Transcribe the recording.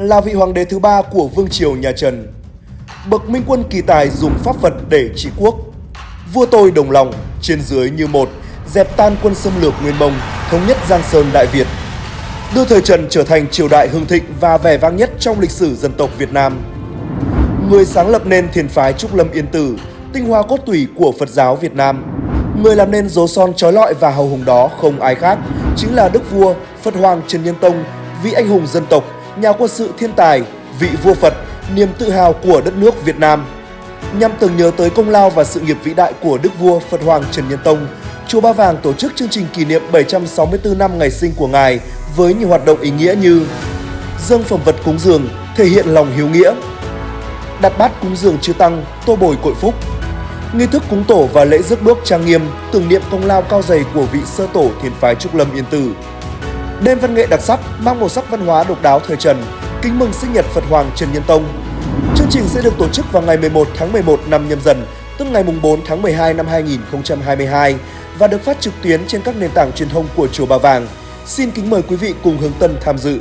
là vị hoàng đế thứ ba của vương triều nhà Trần. Bậc minh quân kỳ tài dùng pháp Phật để trị quốc. Vua tôi đồng lòng, trên dưới như một, dẹp tan quân xâm lược Nguyên Mông, thống nhất Giang Sơn Đại Việt. Đưa thời Trần trở thành triều đại hưng thịnh và vẻ vang nhất trong lịch sử dân tộc Việt Nam. Người sáng lập nên thiền phái Trúc Lâm Yên Tử, tinh hoa cốt tủy của Phật giáo Việt Nam. Người làm nên dấu son trói lọi và hào hùng đó không ai khác, chính là Đức Vua Phật Hoàng Trần Nhân Tông, vị anh hùng dân tộc, nhà quân sự thiên tài, vị vua Phật, niềm tự hào của đất nước Việt Nam. Nhằm tưởng nhớ tới công lao và sự nghiệp vĩ đại của Đức Vua Phật Hoàng Trần Nhân Tông, Chùa Ba Vàng tổ chức chương trình kỷ niệm 764 năm ngày sinh của Ngài với nhiều hoạt động ý nghĩa như dâng phẩm vật cúng dường, thể hiện lòng hiếu nghĩa, đặt bát cúng dường chư tăng, tô bồi cội phúc, nghi thức cúng tổ và lễ rước bước trang nghiêm tưởng niệm công lao cao dày của vị sơ tổ thiền phái Trúc Lâm Yên Tử. Đêm văn nghệ đặc sắc mang màu sắc văn hóa độc đáo thời Trần, kính mừng sinh nhật Phật Hoàng Trần Nhân Tông. Chương trình sẽ được tổ chức vào ngày 11 tháng 11 năm nhâm dần, tức ngày 4 tháng 12 năm 2022 và được phát trực tuyến trên các nền tảng truyền thông của Chùa Ba Vàng. Xin kính mời quý vị cùng hướng tân tham dự.